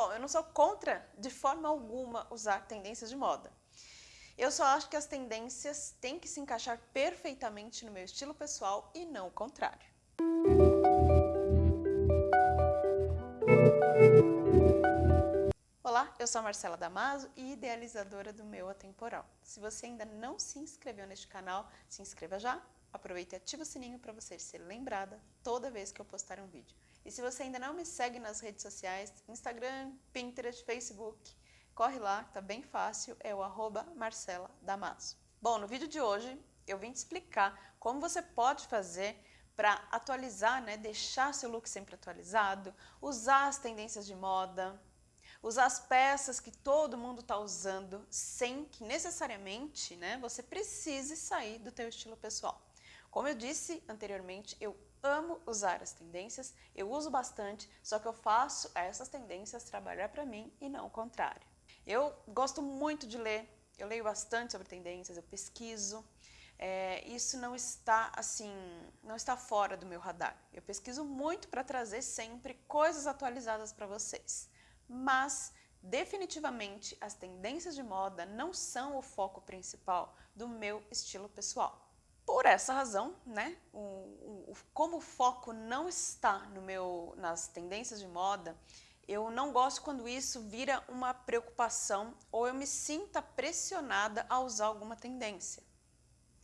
Bom, eu não sou contra de forma alguma usar tendências de moda. Eu só acho que as tendências têm que se encaixar perfeitamente no meu estilo pessoal e não o contrário. Olá, eu sou a Marcela Damaso e idealizadora do Meu Atemporal. Se você ainda não se inscreveu neste canal, se inscreva já, aproveite e ative o sininho para você ser lembrada toda vez que eu postar um vídeo. E se você ainda não me segue nas redes sociais, Instagram, Pinterest, Facebook, corre lá, tá bem fácil, é o arroba Marcela Damaso. Bom, no vídeo de hoje eu vim te explicar como você pode fazer para atualizar, né, deixar seu look sempre atualizado, usar as tendências de moda, usar as peças que todo mundo está usando sem que necessariamente né, você precise sair do teu estilo pessoal. Como eu disse anteriormente, eu amo usar as tendências, eu uso bastante, só que eu faço essas tendências trabalhar para mim e não o contrário. Eu gosto muito de ler, eu leio bastante sobre tendências, eu pesquiso, é, isso não está assim, não está fora do meu radar. Eu pesquiso muito para trazer sempre coisas atualizadas para vocês mas definitivamente as tendências de moda não são o foco principal do meu estilo pessoal. Por essa razão, né, o, o, como o foco não está no meu, nas tendências de moda, eu não gosto quando isso vira uma preocupação ou eu me sinta pressionada a usar alguma tendência.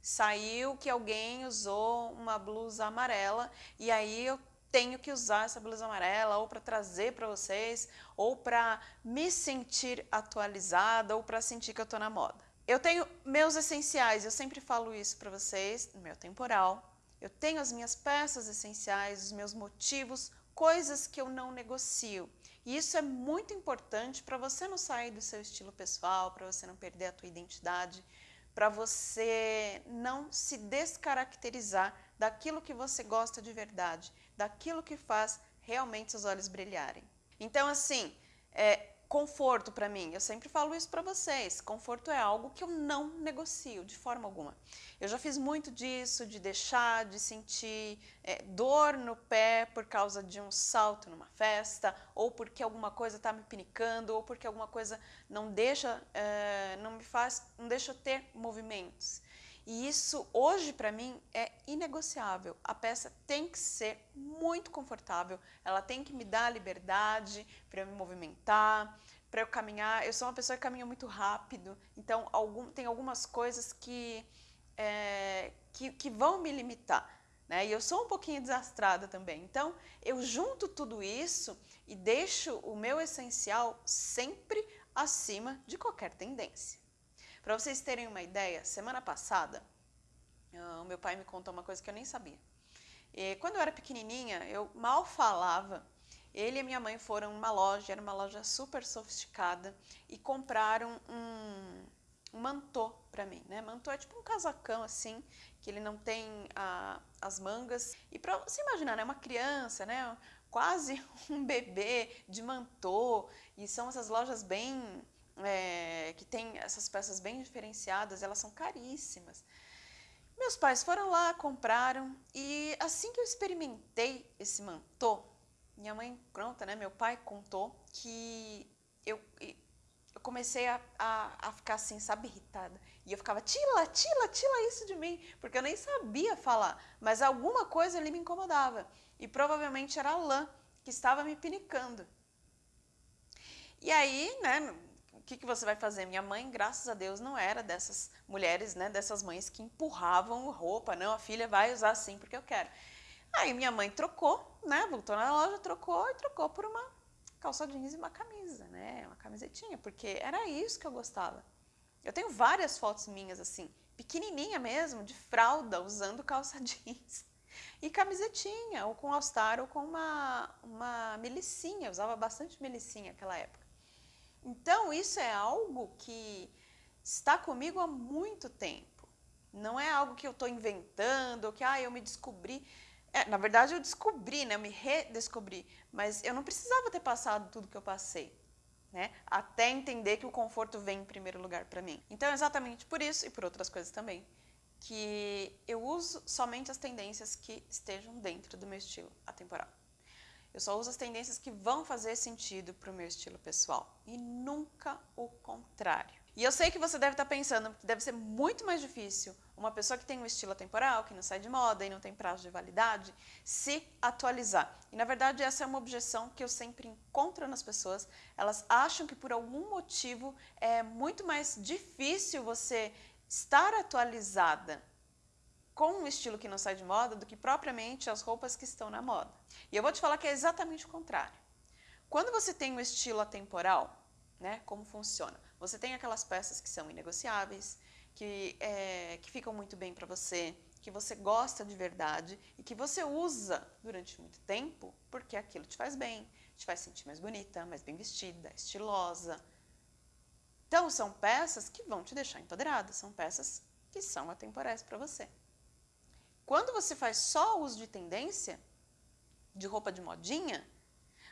Saiu que alguém usou uma blusa amarela e aí eu tenho que usar essa blusa amarela ou para trazer para vocês, ou para me sentir atualizada, ou para sentir que eu estou na moda. Eu tenho meus essenciais, eu sempre falo isso para vocês, no meu temporal. Eu tenho as minhas peças essenciais, os meus motivos, coisas que eu não negocio. E isso é muito importante para você não sair do seu estilo pessoal, para você não perder a tua identidade, para você não se descaracterizar daquilo que você gosta de verdade, daquilo que faz realmente seus olhos brilharem. Então, assim, é, conforto para mim, eu sempre falo isso para vocês, conforto é algo que eu não negocio de forma alguma. Eu já fiz muito disso, de deixar de sentir é, dor no pé por causa de um salto numa festa, ou porque alguma coisa está me pinicando, ou porque alguma coisa não deixa, é, não me faz, não deixa eu ter movimentos. E isso hoje para mim é inegociável. A peça tem que ser muito confortável, ela tem que me dar liberdade para eu me movimentar, para eu caminhar. Eu sou uma pessoa que caminha muito rápido, então algum, tem algumas coisas que, é, que, que vão me limitar. Né? E eu sou um pouquinho desastrada também. Então, eu junto tudo isso e deixo o meu essencial sempre acima de qualquer tendência. Para vocês terem uma ideia, semana passada, uh, o meu pai me contou uma coisa que eu nem sabia. E quando eu era pequenininha, eu mal falava. Ele e minha mãe foram numa loja, era uma loja super sofisticada, e compraram um, um mantô para mim, né? Mantô é tipo um casacão assim, que ele não tem a, as mangas. E para você imaginar, né? Uma criança, né? Quase um bebê de mantô, e são essas lojas bem é, que tem essas peças bem diferenciadas, elas são caríssimas. Meus pais foram lá, compraram e assim que eu experimentei esse mantô, minha mãe pronta, né, meu pai contou que eu, eu comecei a, a, a, ficar assim, sabe, irritada. E eu ficava, tila, tila, tila isso de mim, porque eu nem sabia falar, mas alguma coisa ali me incomodava. E provavelmente era a lã que estava me pinicando. E aí, né, que, que você vai fazer? Minha mãe, graças a Deus, não era dessas mulheres, né, dessas mães que empurravam roupa, não, a filha vai usar assim porque eu quero. Aí minha mãe trocou, né, voltou na loja, trocou e trocou por uma calça jeans e uma camisa, né, uma camisetinha, porque era isso que eu gostava. Eu tenho várias fotos minhas assim, pequenininha mesmo, de fralda, usando calça jeans e camisetinha, ou com all-star, ou com uma, uma melicinha, eu usava bastante melicinha naquela época. Então, isso é algo que está comigo há muito tempo. Não é algo que eu estou inventando, que ah, eu me descobri. É, na verdade, eu descobri, né? eu me redescobri, mas eu não precisava ter passado tudo que eu passei. Né? Até entender que o conforto vem em primeiro lugar para mim. Então, é exatamente por isso e por outras coisas também, que eu uso somente as tendências que estejam dentro do meu estilo atemporal. Eu só uso as tendências que vão fazer sentido para o meu estilo pessoal e nunca o contrário. E eu sei que você deve estar pensando que deve ser muito mais difícil uma pessoa que tem um estilo atemporal, que não sai de moda e não tem prazo de validade, se atualizar. E na verdade essa é uma objeção que eu sempre encontro nas pessoas. Elas acham que por algum motivo é muito mais difícil você estar atualizada com um estilo que não sai de moda do que propriamente as roupas que estão na moda. E eu vou te falar que é exatamente o contrário. Quando você tem um estilo atemporal, né, como funciona? Você tem aquelas peças que são inegociáveis, que, é, que ficam muito bem para você, que você gosta de verdade e que você usa durante muito tempo porque aquilo te faz bem, te faz sentir mais bonita, mais bem vestida, estilosa. Então, são peças que vão te deixar empoderada, são peças que são atemporais para você. Quando você faz só uso de tendência, de roupa de modinha,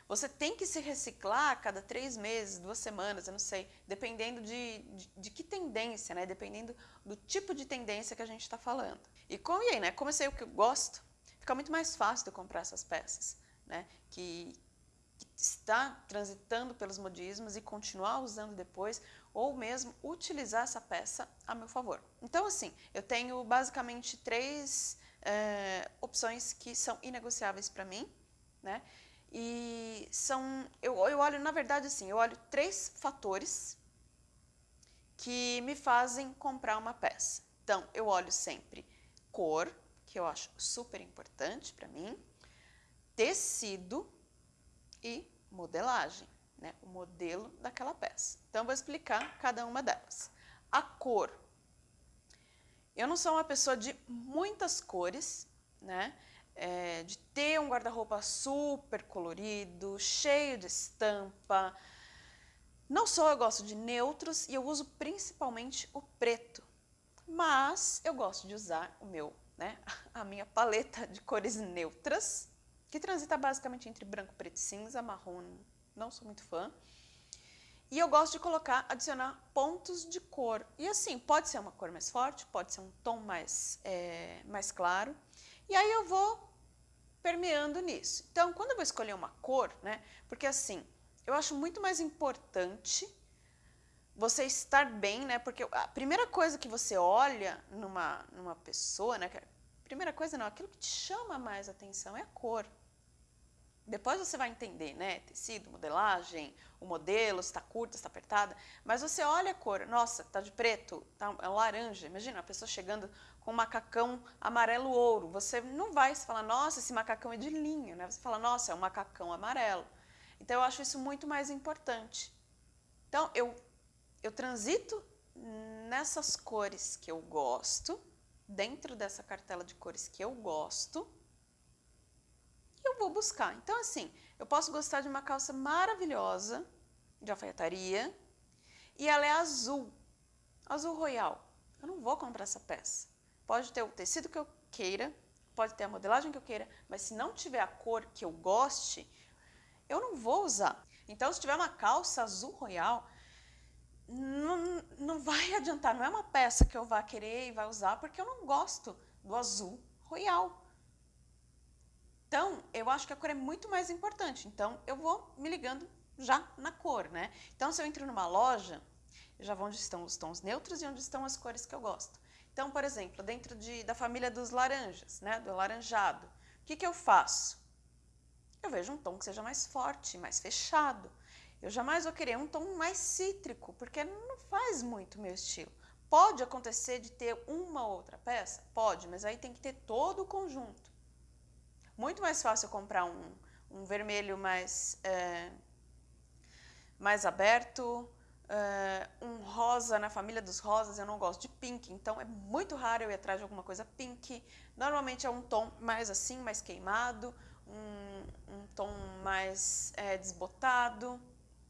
você tem que se reciclar a cada três meses, duas semanas, eu não sei, dependendo de, de, de que tendência, né? Dependendo do tipo de tendência que a gente está falando. E como e aí, né? Como eu sei o que eu gosto, fica muito mais fácil de comprar essas peças, né? Que, que está transitando pelos modismos e continuar usando depois, ou mesmo utilizar essa peça a meu favor. Então, assim, eu tenho basicamente três é, opções que são inegociáveis para mim, né? E são, eu, eu olho, na verdade, assim, eu olho três fatores que me fazem comprar uma peça. Então, eu olho sempre cor, que eu acho super importante para mim, tecido e modelagem, né? o modelo daquela peça. Então, eu vou explicar cada uma delas. A cor. Eu não sou uma pessoa de muitas cores, né? é, de ter um guarda-roupa super colorido, cheio de estampa. Não só eu gosto de neutros e eu uso principalmente o preto, mas eu gosto de usar o meu, né, a minha paleta de cores neutras, que transita basicamente entre branco, preto e cinza, marrom, não sou muito fã. E eu gosto de colocar, adicionar pontos de cor. E assim, pode ser uma cor mais forte, pode ser um tom mais, é, mais claro. E aí eu vou permeando nisso. Então, quando eu vou escolher uma cor, né? Porque assim, eu acho muito mais importante você estar bem, né? Porque a primeira coisa que você olha numa, numa pessoa, né? Primeira coisa não, aquilo que te chama mais atenção é a cor. Depois você vai entender, né? Tecido, modelagem, o modelo, se está curta, se está apertada. Mas você olha a cor, nossa, tá de preto, tá é laranja. Imagina a pessoa chegando com um macacão amarelo ouro. Você não vai falar, nossa, esse macacão é de linho, né? Você fala, nossa, é um macacão amarelo. Então eu acho isso muito mais importante. Então eu, eu transito nessas cores que eu gosto, dentro dessa cartela de cores que eu gosto, eu vou buscar. Então, assim, eu posso gostar de uma calça maravilhosa, de alfaiataria, e ela é azul, azul royal. Eu não vou comprar essa peça. Pode ter o tecido que eu queira, pode ter a modelagem que eu queira, mas se não tiver a cor que eu goste, eu não vou usar. Então, se tiver uma calça azul royal, não, não vai adiantar, não é uma peça que eu vá querer e vai usar, porque eu não gosto do azul royal. Então, eu acho que a cor é muito mais importante. Então, eu vou me ligando já na cor, né? Então, se eu entro numa loja, já vou onde estão os tons neutros e onde estão as cores que eu gosto. Então, por exemplo, dentro de, da família dos laranjas, né? Do laranjado, o que, que eu faço? Eu vejo um tom que seja mais forte, mais fechado. Eu jamais vou querer um tom mais cítrico, porque não faz muito meu estilo. Pode acontecer de ter uma outra peça? Pode, mas aí tem que ter todo o conjunto. Muito mais fácil comprar um, um vermelho mais, é, mais aberto, é, um rosa na família dos rosas, eu não gosto de pink, então é muito raro eu ir atrás de alguma coisa pink. Normalmente é um tom mais assim, mais queimado, um, um tom mais é, desbotado,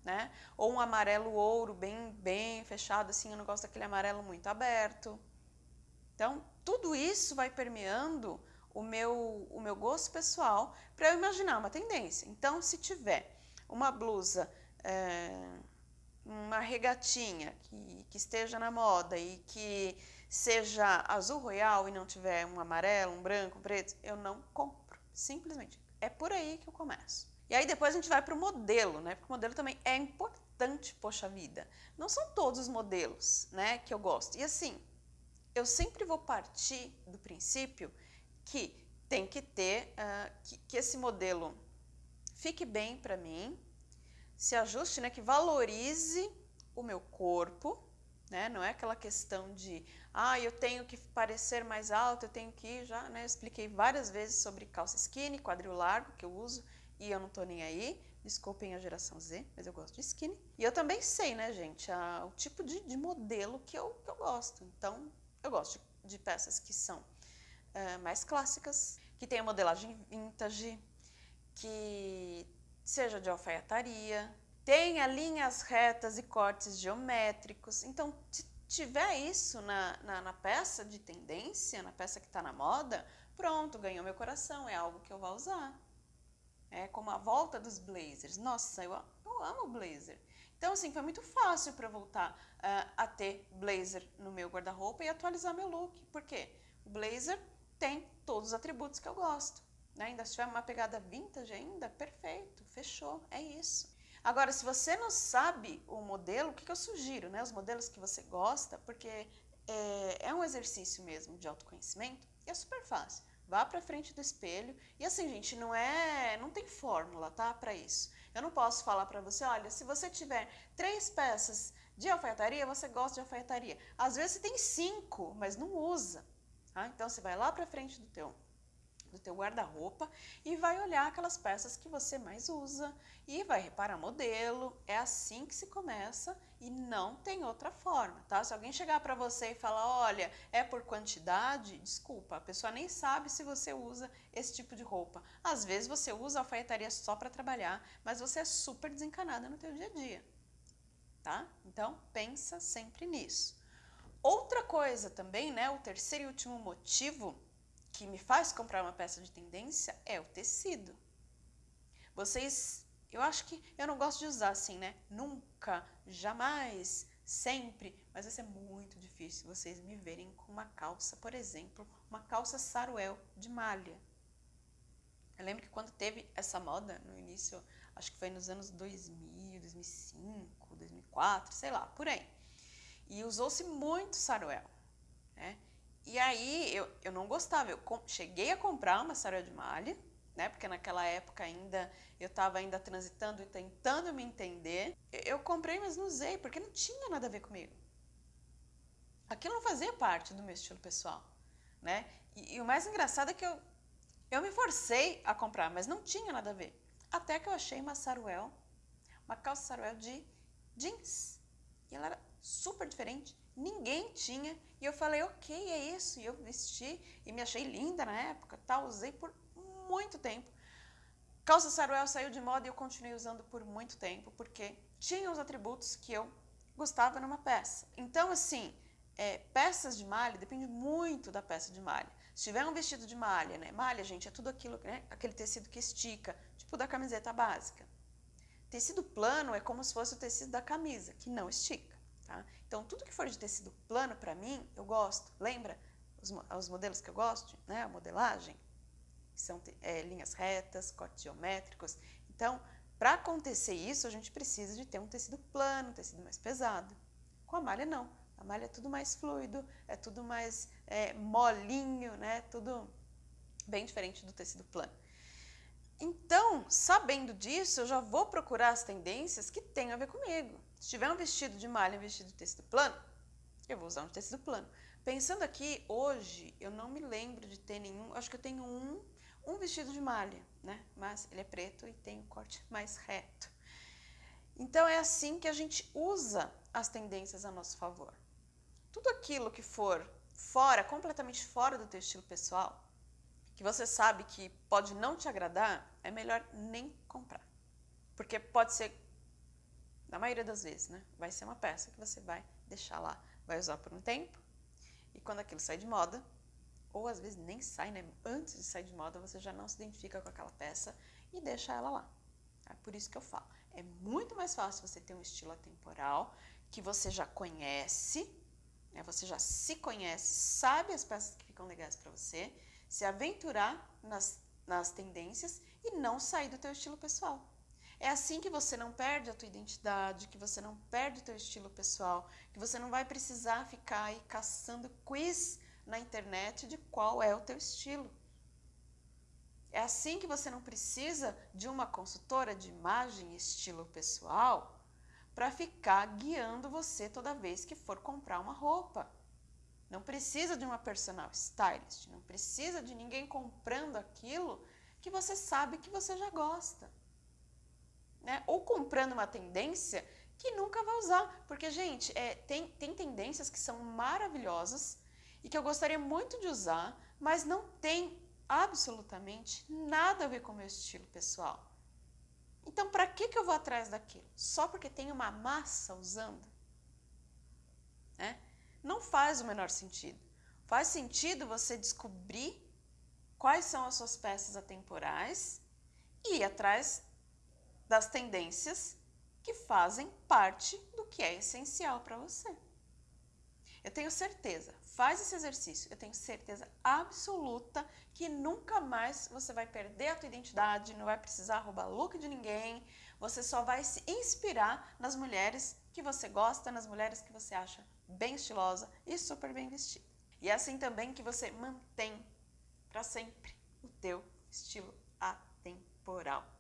né? Ou um amarelo ouro bem, bem fechado, assim, eu não gosto daquele amarelo muito aberto. Então, tudo isso vai permeando o meu, o meu gosto pessoal para eu imaginar uma tendência. Então, se tiver uma blusa, é, uma regatinha que, que esteja na moda e que seja azul royal e não tiver um amarelo, um branco, um preto, eu não compro. Simplesmente. É por aí que eu começo. E aí depois a gente vai para o modelo, né? Porque o modelo também é importante, poxa vida. Não são todos os modelos, né, que eu gosto. E assim, eu sempre vou partir do princípio que tem que ter, uh, que, que esse modelo fique bem para mim, se ajuste, né, que valorize o meu corpo, né, não é aquela questão de, ah, eu tenho que parecer mais alto, eu tenho que, já né, expliquei várias vezes sobre calça skinny, quadril largo, que eu uso, e eu não tô nem aí, desculpem a geração Z, mas eu gosto de skinny. E eu também sei, né, gente, a, o tipo de, de modelo que eu, que eu gosto, então eu gosto de, de peças que são uh, mais clássicas, que tenha modelagem vintage, que seja de alfaiataria, tenha linhas retas e cortes geométricos. Então, se tiver isso na, na, na peça de tendência, na peça que está na moda, pronto, ganhou meu coração, é algo que eu vou usar. É como a volta dos blazers. Nossa, eu, eu amo blazer. Então, assim, foi muito fácil para voltar uh, a ter blazer no meu guarda-roupa e atualizar meu look. Por quê? O blazer tem todos os atributos que eu gosto. Né? Ainda se tiver uma pegada vintage ainda, perfeito, fechou, é isso. Agora, se você não sabe o modelo, o que, que eu sugiro? Né? Os modelos que você gosta, porque é, é um exercício mesmo de autoconhecimento, e é super fácil. Vá para frente do espelho. E assim, gente, não é, não tem fórmula, tá, para isso. Eu não posso falar para você, olha, se você tiver três peças de alfaiataria, você gosta de alfaiataria. Às vezes você tem cinco, mas não usa. Tá? Então você vai lá para frente do teu do teu guarda-roupa e vai olhar aquelas peças que você mais usa e vai reparar modelo. É assim que se começa e não tem outra forma, tá? Se alguém chegar para você e falar, olha, é por quantidade, desculpa, a pessoa nem sabe se você usa esse tipo de roupa. Às vezes você usa alfaiataria só para trabalhar, mas você é super desencanada no teu dia a dia, tá? Então, pensa sempre nisso. Outra coisa também, né, o terceiro e último motivo que me faz comprar uma peça de tendência é o tecido. Vocês, eu acho que eu não gosto de usar assim, né? Nunca, jamais, sempre, mas vai ser muito difícil vocês me verem com uma calça, por exemplo, uma calça saruel de malha. Eu lembro que quando teve essa moda no início, acho que foi nos anos 2000, 2005, 2004, sei lá, por aí. E usou-se muito saruel, né? E aí eu, eu não gostava, eu cheguei a comprar uma saruel de malha, né? Porque naquela época ainda eu estava ainda transitando e tentando me entender. Eu comprei, mas não usei, porque não tinha nada a ver comigo. Aquilo não fazia parte do meu estilo pessoal, né? E, e o mais engraçado é que eu, eu me forcei a comprar, mas não tinha nada a ver. Até que eu achei uma saruel, uma calça saruel de jeans. E ela era super diferente, ninguém tinha. E eu falei, ok, é isso. E eu vesti e me achei linda na época, tá? Usei por muito tempo. Calça saruel saiu de moda e eu continuei usando por muito tempo, porque tinha os atributos que eu gostava numa peça. Então, assim, é, peças de malha depende muito da peça de malha. Se tiver um vestido de malha, né? Malha, gente, é tudo aquilo, né? Aquele tecido que estica, tipo da camiseta básica. Tecido plano é como se fosse o tecido da camisa, que não estica. Tá? Então, tudo que for de tecido plano, para mim, eu gosto. Lembra os, os, modelos que eu gosto? Né? A modelagem, são é, linhas retas, cortes geométricos. Então, para acontecer isso, a gente precisa de ter um tecido plano, um tecido mais pesado. Com a malha, não. A malha é tudo mais fluido, é tudo mais é, molinho, né? tudo bem diferente do tecido plano. Então, sabendo disso, eu já vou procurar as tendências que têm a ver comigo. Se tiver um vestido de malha e um vestido de tecido plano, eu vou usar um tecido plano. Pensando aqui, hoje, eu não me lembro de ter nenhum, acho que eu tenho um, um vestido de malha, né? Mas ele é preto e tem um corte mais reto. Então, é assim que a gente usa as tendências a nosso favor. Tudo aquilo que for fora, completamente fora do teu estilo pessoal, que você sabe que pode não te agradar, é melhor nem comprar. Porque pode ser na maioria das vezes, né? Vai ser uma peça que você vai deixar lá, vai usar por um tempo, e quando aquilo sai de moda, ou às vezes nem sai, né? Antes de sair de moda, você já não se identifica com aquela peça e deixa ela lá. É por isso que eu falo. É muito mais fácil você ter um estilo atemporal que você já conhece, né? você já se conhece, sabe as peças que ficam legais para você, se aventurar nas, nas tendências e não sair do teu estilo pessoal. É assim que você não perde a tua identidade, que você não perde o teu estilo pessoal, que você não vai precisar ficar aí caçando quiz na internet de qual é o teu estilo. É assim que você não precisa de uma consultora de imagem e estilo pessoal para ficar guiando você toda vez que for comprar uma roupa. Não precisa de uma personal stylist, não precisa de ninguém comprando aquilo que você sabe que você já gosta. Né? Ou comprando uma tendência que nunca vai usar. Porque, gente, é, tem, tem tendências que são maravilhosas e que eu gostaria muito de usar, mas não tem absolutamente nada a ver com o meu estilo pessoal. Então, para que, que eu vou atrás daquilo? Só porque tem uma massa usando? Né? Não faz o menor sentido. Faz sentido você descobrir quais são as suas peças atemporais e ir atrás das tendências que fazem parte do que é essencial para você. Eu tenho certeza, faz esse exercício, eu tenho certeza absoluta que nunca mais você vai perder a tua identidade, não vai precisar roubar look de ninguém, você só vai se inspirar nas mulheres que você gosta, nas mulheres que você acha bem estilosa e super bem vestida. E é assim também que você mantém para sempre o teu estilo atemporal.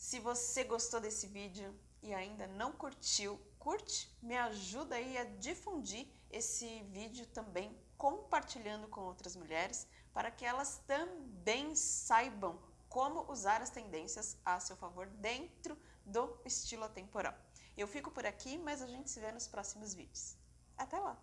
Se você gostou desse vídeo e ainda não curtiu, curte, me ajuda aí a difundir esse vídeo também, compartilhando com outras mulheres, para que elas também saibam como usar as tendências a seu favor dentro do estilo atemporal. Eu fico por aqui, mas a gente se vê nos próximos vídeos. Até lá!